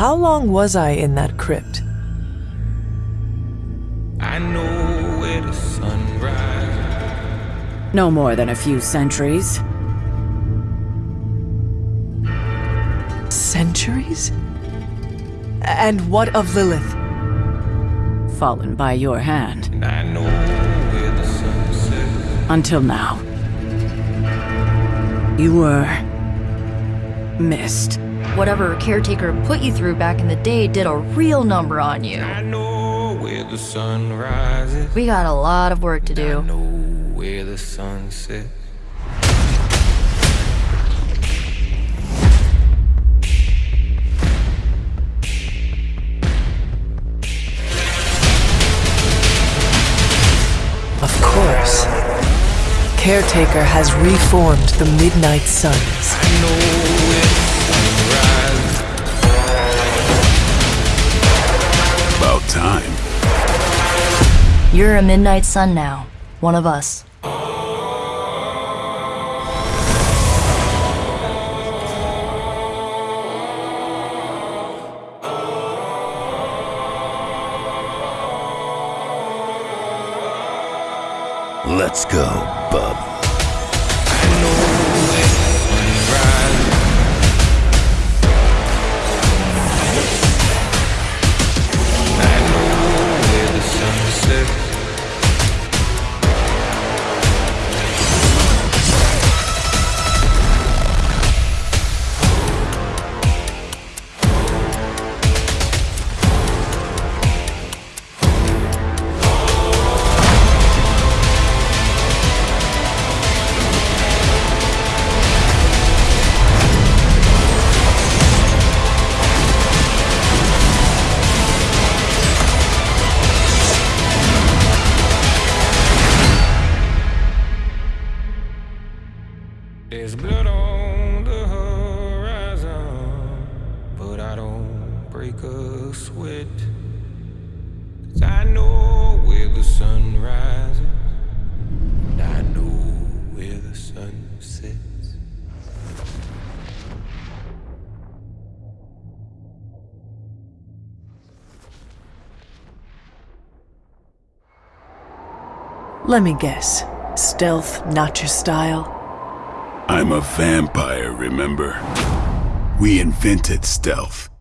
How long was I in that crypt? I know where the sun rises. No more than a few centuries. Centuries? And what of Lilith? Fallen by your hand. And I know where the sun. Until now. You were... missed. Whatever caretaker put you through back in the day did a real number on you. I know where the sun rises. We got a lot of work to I do. know where the sun sets. Of course. Caretaker has reformed the Midnight Suns. You're a Midnight Sun now. One of us. Let's go, bub. There's blood on the horizon, but I don't break a sweat. 'Cause I know where the sun rises, and I know where the sun sets. Let me guess. Stealth, not your style? I'm a vampire, remember? We invented stealth.